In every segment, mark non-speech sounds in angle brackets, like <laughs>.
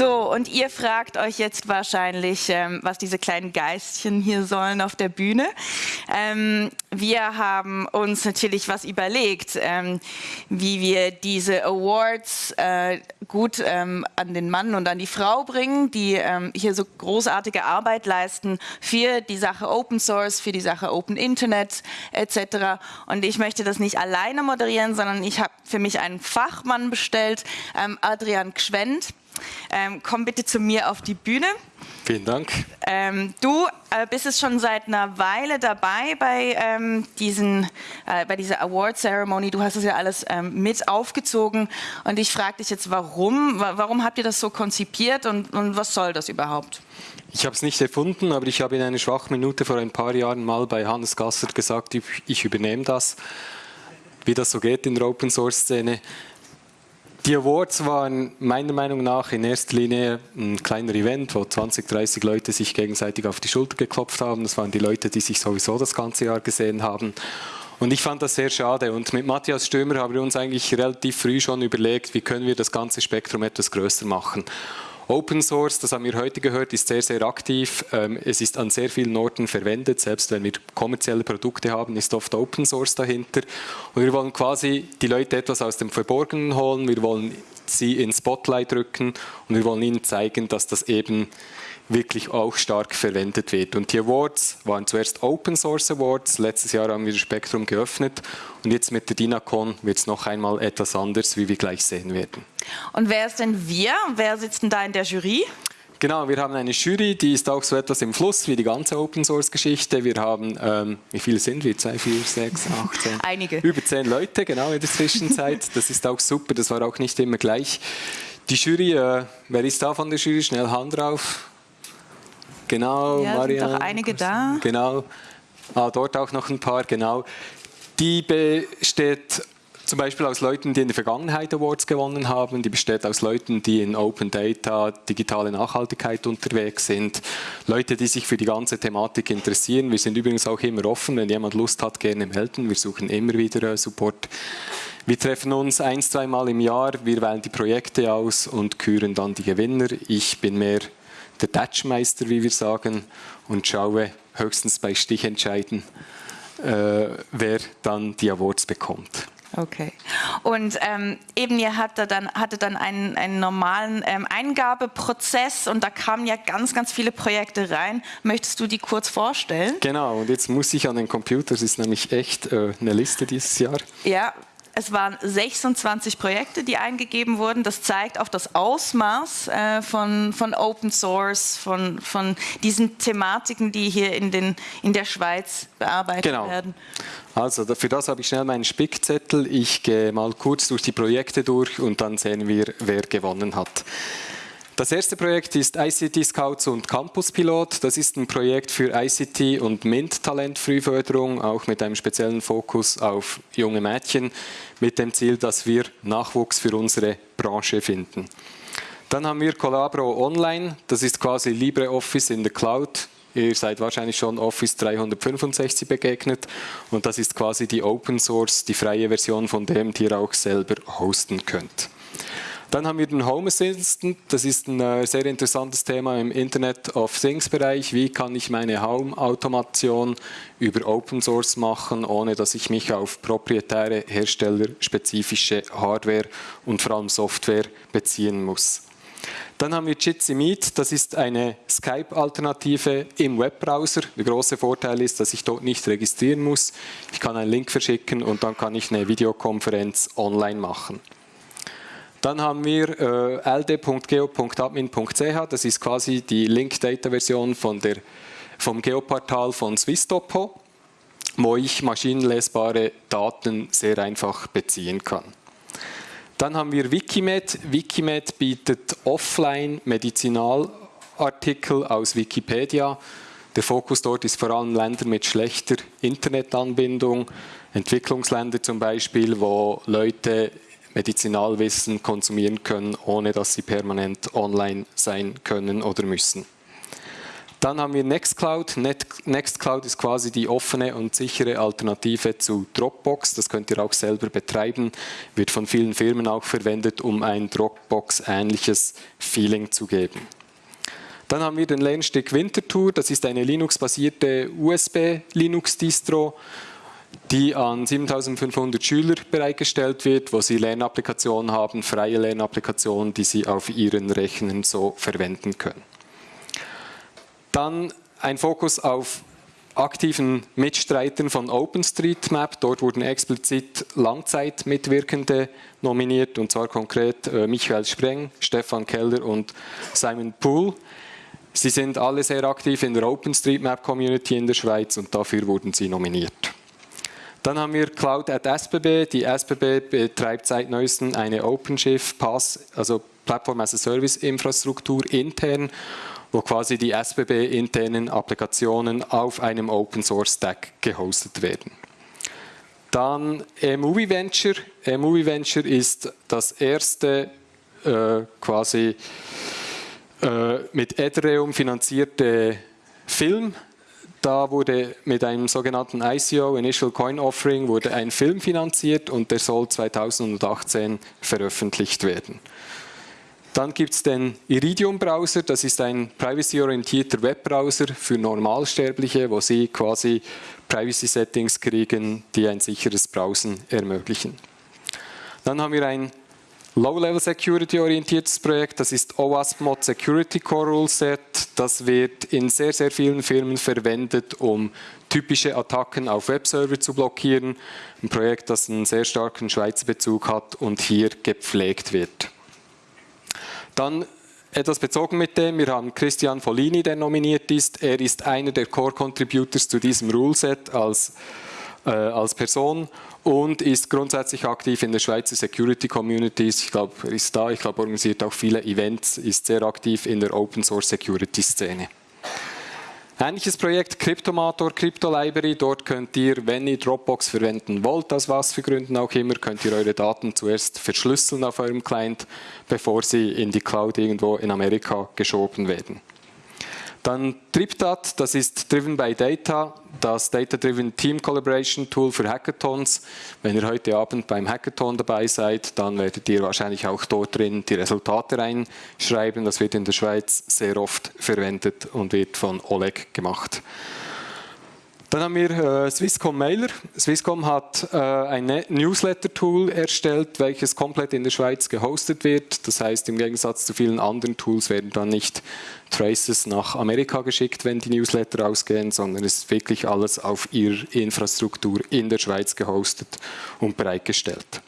So, und ihr fragt euch jetzt wahrscheinlich, ähm, was diese kleinen Geistchen hier sollen auf der Bühne. Ähm, wir haben uns natürlich was überlegt, ähm, wie wir diese Awards äh, gut ähm, an den Mann und an die Frau bringen, die ähm, hier so großartige Arbeit leisten für die Sache Open Source, für die Sache Open Internet etc. Und ich möchte das nicht alleine moderieren, sondern ich habe für mich einen Fachmann bestellt, ähm, Adrian Gschwend. Ähm, komm bitte zu mir auf die Bühne. Vielen Dank. Ähm, du äh, bist es schon seit einer Weile dabei bei, ähm, diesen, äh, bei dieser Award Ceremony. Du hast es ja alles ähm, mit aufgezogen und ich frage dich jetzt, warum? Warum habt ihr das so konzipiert und, und was soll das überhaupt? Ich habe es nicht erfunden, aber ich habe in einer Schwachminute vor ein paar Jahren mal bei Hannes Gasser gesagt, ich, ich übernehme das, wie das so geht in der Open Source Szene. Die Awards waren meiner Meinung nach in erster Linie ein kleiner Event, wo 20, 30 Leute sich gegenseitig auf die Schulter geklopft haben. Das waren die Leute, die sich sowieso das ganze Jahr gesehen haben. Und ich fand das sehr schade. Und mit Matthias Stömer haben wir uns eigentlich relativ früh schon überlegt, wie können wir das ganze Spektrum etwas größer machen. Open Source, das haben wir heute gehört, ist sehr, sehr aktiv. Ähm, es ist an sehr vielen Orten verwendet. Selbst wenn wir kommerzielle Produkte haben, ist oft Open Source dahinter. Und wir wollen quasi die Leute etwas aus dem Verborgenen holen. Wir wollen sie ins Spotlight rücken und wir wollen ihnen zeigen, dass das eben wirklich auch stark verwendet wird. Und die Awards waren zuerst Open Source Awards, letztes Jahr haben wir das Spektrum geöffnet und jetzt mit der DINACON wird es noch einmal etwas anders, wie wir gleich sehen werden. Und wer ist denn wir? Wer sitzt denn da in der Jury? Genau, wir haben eine Jury, die ist auch so etwas im Fluss wie die ganze Open Source Geschichte. Wir haben, ähm, wie viele sind wir? Zwei, vier, sechs, acht, zehn? <laughs> Einige. Über zehn Leute, genau, in der Zwischenzeit. Das ist auch super, das war auch nicht immer gleich. Die Jury, äh, wer ist da von der Jury? Schnell Hand drauf. Genau, ja, Marianne. Sind doch einige da. Genau. Ah, dort auch noch ein paar, genau. Die besteht zum Beispiel aus Leuten, die in der Vergangenheit Awards gewonnen haben. Die besteht aus Leuten, die in Open Data, digitale Nachhaltigkeit unterwegs sind. Leute, die sich für die ganze Thematik interessieren. Wir sind übrigens auch immer offen, wenn jemand Lust hat, gerne melden. Wir suchen immer wieder äh, Support. Wir treffen uns ein, zweimal im Jahr, wir wählen die Projekte aus und küren dann die Gewinner. Ich bin mehr der Touchmeister, wie wir sagen, und schaue höchstens bei Stichentscheiden, äh, wer dann die Awards bekommt. Okay. Und ähm, eben ihr hatte dann, hatte dann einen, einen normalen ähm, Eingabeprozess und da kamen ja ganz, ganz viele Projekte rein. Möchtest du die kurz vorstellen? Genau, und jetzt muss ich an den Computer, es ist nämlich echt äh, eine Liste dieses Jahr. Ja, es waren 26 Projekte, die eingegeben wurden. Das zeigt auch das Ausmaß äh, von, von Open Source, von, von diesen Thematiken, die hier in, den, in der Schweiz bearbeitet genau. werden. Also für das habe ich schnell meinen Spickzettel. Ich gehe mal kurz durch die Projekte durch und dann sehen wir, wer gewonnen hat. Das erste Projekt ist ICT Scouts und Campus Pilot. Das ist ein Projekt für ICT und MINT-Talentfrühförderung, auch mit einem speziellen Fokus auf junge Mädchen, mit dem Ziel, dass wir Nachwuchs für unsere Branche finden. Dann haben wir Collabro Online, das ist quasi LibreOffice in der Cloud. Ihr seid wahrscheinlich schon Office 365 begegnet und das ist quasi die Open Source, die freie Version von dem, die ihr auch selber hosten könnt. Dann haben wir den Home Assistant. Das ist ein äh, sehr interessantes Thema im Internet of Things Bereich. Wie kann ich meine Home-Automation über Open Source machen, ohne dass ich mich auf proprietäre herstellerspezifische Hardware und vor allem Software beziehen muss. Dann haben wir Jitsi Meet, das ist eine Skype-Alternative im Webbrowser. Der große Vorteil ist, dass ich dort nicht registrieren muss. Ich kann einen Link verschicken und dann kann ich eine Videokonferenz online machen. Dann haben wir äh, ld.geo.admin.ch, das ist quasi die Link-Data-Version vom Geoportal von Swisstopo, wo ich maschinenlesbare Daten sehr einfach beziehen kann. Dann haben wir Wikimed. Wikimed bietet offline Medizinalartikel aus Wikipedia. Der Fokus dort ist vor allem Länder mit schlechter Internetanbindung, Entwicklungsländer zum Beispiel, wo Leute Medizinalwissen konsumieren können, ohne dass sie permanent online sein können oder müssen. Dann haben wir Nextcloud. Nextcloud ist quasi die offene und sichere Alternative zu Dropbox. Das könnt ihr auch selber betreiben. Wird von vielen Firmen auch verwendet, um ein Dropbox-ähnliches Feeling zu geben. Dann haben wir den Lernstick Winterthur. Das ist eine Linux-basierte USB-Linux-Distro, die an 7500 Schüler bereitgestellt wird, wo sie Lernapplikationen haben, freie Lernapplikationen, die sie auf ihren Rechnern so verwenden können. Dann ein Fokus auf aktiven Mitstreitern von OpenStreetMap. Dort wurden explizit Langzeitmitwirkende nominiert, und zwar konkret äh, Michael Spreng, Stefan Keller und Simon Poole. Sie sind alle sehr aktiv in der OpenStreetMap-Community in der Schweiz und dafür wurden sie nominiert. Dann haben wir Cloud at SBB. Die SBB betreibt seit neuestem eine OpenShift Pass, also Plattform as a Service Infrastruktur intern wo quasi die SBB-internen Applikationen auf einem Open Source Stack gehostet werden. Dann eMovie Venture. eMovie Venture ist das erste äh, quasi äh, mit Ethereum finanzierte Film. Da wurde mit einem sogenannten ICO, Initial Coin Offering, wurde ein Film finanziert und der soll 2018 veröffentlicht werden. Dann gibt es den Iridium-Browser, das ist ein privacy-orientierter Webbrowser für Normalsterbliche, wo Sie quasi Privacy-Settings kriegen, die ein sicheres Browsen ermöglichen. Dann haben wir ein Low-Level Security-orientiertes Projekt, das ist OWASP Mod Security Core Rule Set. Das wird in sehr, sehr vielen Firmen verwendet, um typische Attacken auf Webserver zu blockieren. Ein Projekt, das einen sehr starken Schweizer Bezug hat und hier gepflegt wird. Dann etwas bezogen mit dem, wir haben Christian Follini, der nominiert ist. Er ist einer der Core-Contributors zu diesem Ruleset als, äh, als Person und ist grundsätzlich aktiv in der Schweizer Security Communities. Ich glaube, er ist da, ich glaube, organisiert auch viele Events, ist sehr aktiv in der Open Source Security Szene. Ähnliches Projekt Cryptomator, Crypto Library. Dort könnt ihr, wenn ihr Dropbox verwenden wollt, aus was für Gründen auch immer, könnt ihr eure Daten zuerst verschlüsseln auf eurem Client, bevor sie in die Cloud irgendwo in Amerika geschoben werden. Dann TripDat, das ist Driven by Data, das Data-Driven Team Collaboration Tool für Hackathons. Wenn ihr heute Abend beim Hackathon dabei seid, dann werdet ihr wahrscheinlich auch dort drin die Resultate reinschreiben. Das wird in der Schweiz sehr oft verwendet und wird von Oleg gemacht. Dann haben wir äh, Swisscom Mailer. Swisscom hat äh, ein ne-, Newsletter-Tool erstellt, welches komplett in der Schweiz gehostet wird. Das heißt, im Gegensatz zu vielen anderen Tools werden dann nicht Traces nach Amerika geschickt, wenn die Newsletter ausgehen, sondern es ist wirklich alles auf ihrer Infrastruktur in der Schweiz gehostet und bereitgestellt.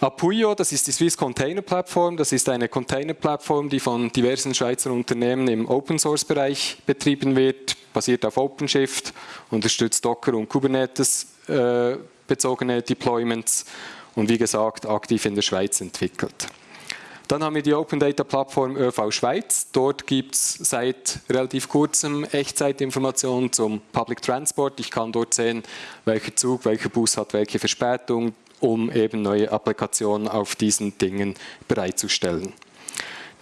Apuio, das ist die Swiss Container Plattform. Das ist eine Container Plattform, die von diversen Schweizer Unternehmen im Open Source Bereich betrieben wird, basiert auf OpenShift, unterstützt Docker und Kubernetes äh, bezogene Deployments und wie gesagt aktiv in der Schweiz entwickelt. Dann haben wir die Open Data Plattform ÖV Schweiz. Dort gibt es seit relativ kurzem Echtzeitinformationen zum Public Transport. Ich kann dort sehen, welcher Zug, welcher Bus hat welche Verspätung, um eben neue Applikationen auf diesen Dingen bereitzustellen.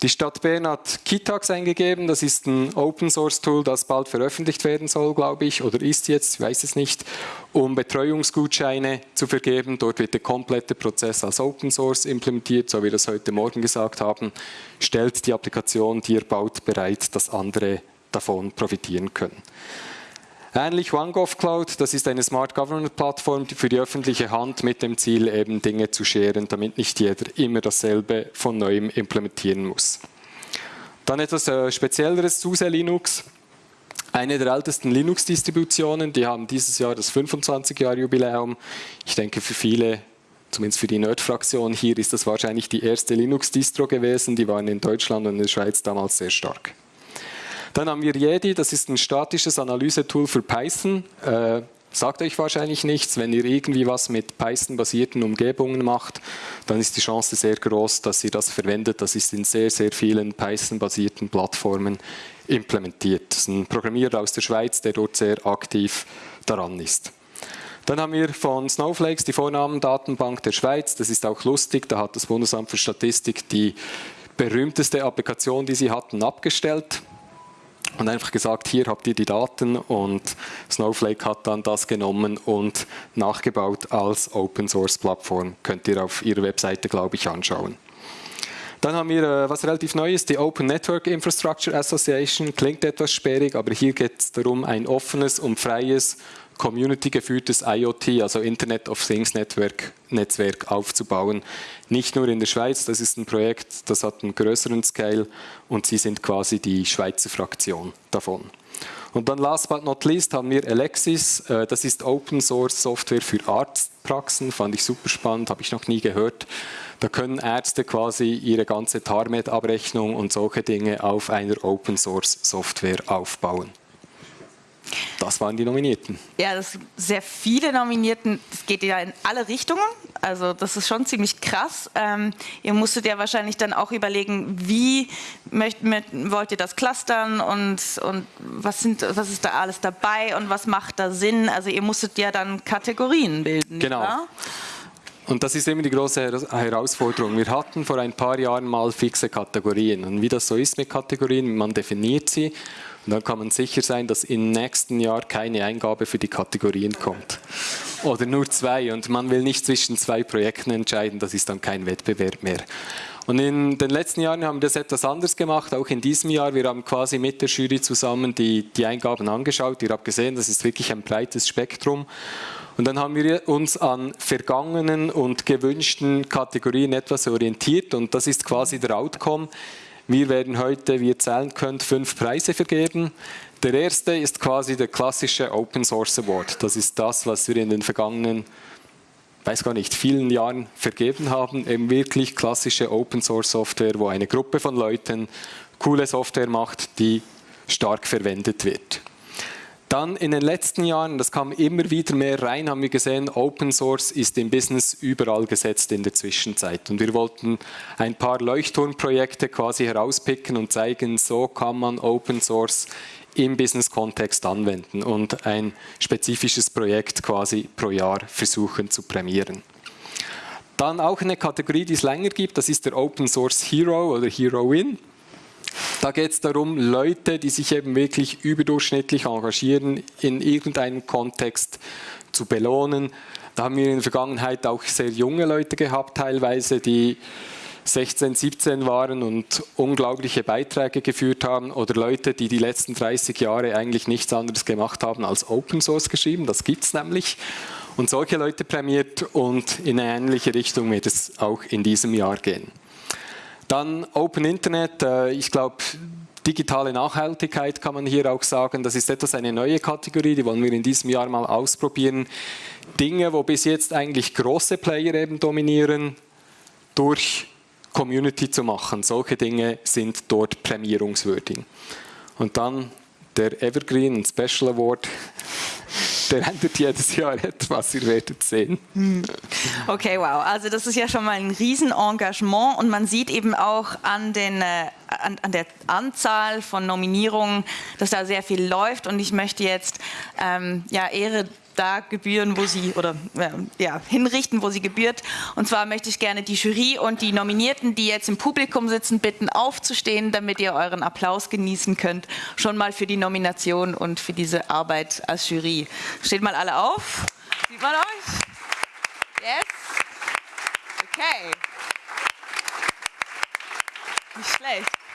Die Stadt Bern hat Kitax eingegeben, das ist ein Open Source Tool, das bald veröffentlicht werden soll, glaube ich, oder ist jetzt, ich weiß es nicht, um Betreuungsgutscheine zu vergeben. Dort wird der komplette Prozess als Open Source implementiert, so wie wir das heute Morgen gesagt haben, stellt die Applikation, die ihr baut, bereit, dass andere davon profitieren können. Ähnlich OneGov Cloud, das ist eine Smart Government Plattform für die öffentliche Hand mit dem Ziel, eben Dinge zu scheren, damit nicht jeder immer dasselbe von neuem implementieren muss. Dann etwas äh, Spezielleres, SUSE Linux. Eine der ältesten Linux-Distributionen, die haben dieses Jahr das 25-Jahr-Jubiläum. Ich denke, für viele, zumindest für die Nerd-Fraktion hier, ist das wahrscheinlich die erste Linux-Distro gewesen. Die waren in Deutschland und in der Schweiz damals sehr stark. Dann haben wir Jedi, das ist ein statisches Analysetool für Python. Äh, sagt euch wahrscheinlich nichts. Wenn ihr irgendwie was mit Python-basierten Umgebungen macht, dann ist die Chance sehr groß, dass ihr das verwendet. Das ist in sehr, sehr vielen Python-basierten Plattformen implementiert. Das ist ein Programmierer aus der Schweiz, der dort sehr aktiv daran ist. Dann haben wir von Snowflakes die Vornamendatenbank der Schweiz. Das ist auch lustig. Da hat das Bundesamt für Statistik die berühmteste Applikation, die sie hatten, abgestellt und einfach gesagt, hier habt ihr die Daten und Snowflake hat dann das genommen und nachgebaut als Open Source Plattform. Könnt ihr auf ihrer Webseite, glaube ich, anschauen. Dann haben wir äh, was relativ Neues, die Open Network Infrastructure Association. Klingt etwas sperrig, aber hier geht es darum, ein offenes und freies community-geführtes IoT, also Internet of Things Network, Netzwerk aufzubauen. Nicht nur in der Schweiz, das ist ein Projekt, das hat einen größeren Scale und sie sind quasi die Schweizer Fraktion davon. Und dann last but not least haben wir Alexis, äh, das ist Open Source Software für Arztpraxen, fand ich super spannend, habe ich noch nie gehört. Da können Ärzte quasi ihre ganze TARMED-Abrechnung und solche Dinge auf einer Open Source Software aufbauen. Das waren die Nominierten. Ja, das sind sehr viele Nominierten. Das geht ja in alle Richtungen. Also das ist schon ziemlich krass. Ähm, ihr musstet ja wahrscheinlich dann auch überlegen, wie möcht, mit, wollt ihr das clustern und, und was, sind, was ist da alles dabei und was macht da Sinn? Also ihr musstet ja dann Kategorien bilden. Genau. Oder? Und das ist immer die große Herausforderung. Wir hatten vor ein paar Jahren mal fixe Kategorien. Und wie das so ist mit Kategorien, man definiert sie und dann kann man sicher sein, dass im nächsten Jahr keine Eingabe für die Kategorien kommt. Oder nur zwei. Und man will nicht zwischen zwei Projekten entscheiden, das ist dann kein Wettbewerb mehr. Und in den letzten Jahren haben wir das etwas anders gemacht, auch in diesem Jahr. Wir haben quasi mit der Jury zusammen die, die Eingaben angeschaut. Ihr habt gesehen, das ist wirklich ein breites Spektrum. Und dann haben wir uns an vergangenen und gewünschten Kategorien etwas orientiert und das ist quasi der Outcome. Wir werden heute, wie ihr zählen könnt, fünf Preise vergeben. Der erste ist quasi der klassische Open Source Award. Das ist das, was wir in den vergangenen, weiß gar nicht, vielen Jahren vergeben haben. Eben wirklich klassische Open Source Software, wo eine Gruppe von Leuten coole Software macht, die stark verwendet wird. Dann in den letzten Jahren, das kam immer wieder mehr rein, haben wir gesehen, Open Source ist im Business überall gesetzt in der Zwischenzeit. Und wir wollten ein paar Leuchtturmprojekte quasi herauspicken und zeigen, so kann man Open Source im Business-Kontext anwenden und ein spezifisches Projekt quasi pro Jahr versuchen zu prämieren. Dann auch eine Kategorie, die es länger gibt, das ist der Open Source Hero oder Heroin. Da geht es darum, Leute, die sich eben wirklich überdurchschnittlich engagieren, in irgendeinem Kontext zu belohnen. Da haben wir in der Vergangenheit auch sehr junge Leute gehabt, teilweise, die 16, 17 waren und unglaubliche Beiträge geführt haben oder Leute, die die letzten 30 Jahre eigentlich nichts anderes gemacht haben als Open Source geschrieben. Das gibt es nämlich. Und solche Leute prämiert und in eine ähnliche Richtung wird es auch in diesem Jahr gehen. Dann Open Internet, äh, ich glaube, digitale Nachhaltigkeit kann man hier auch sagen. Das ist etwas eine neue Kategorie, die wollen wir in diesem Jahr mal ausprobieren. Dinge, wo bis jetzt eigentlich große Player eben dominieren, durch Community zu machen. Solche Dinge sind dort prämierungswürdig. Und dann der Evergreen Special Award der ändert jedes Jahr etwas, ihr werdet sehen. Hm. Okay, wow. Also das ist ja schon mal ein Riesenengagement und man sieht eben auch an, den, äh, an, an, der Anzahl von Nominierungen, dass da sehr viel läuft und ich möchte jetzt ähm, ja, Ehre da gebühren, wo sie oder ja, hinrichten, wo sie gebührt. Und zwar möchte ich gerne die Jury und die Nominierten, die jetzt im Publikum sitzen, bitten aufzustehen, damit ihr euren Applaus genießen könnt. Schon mal für die Nomination und für diese Arbeit als Jury. Steht mal alle auf. Sieht man euch? Yes? Okay. Nicht schlecht.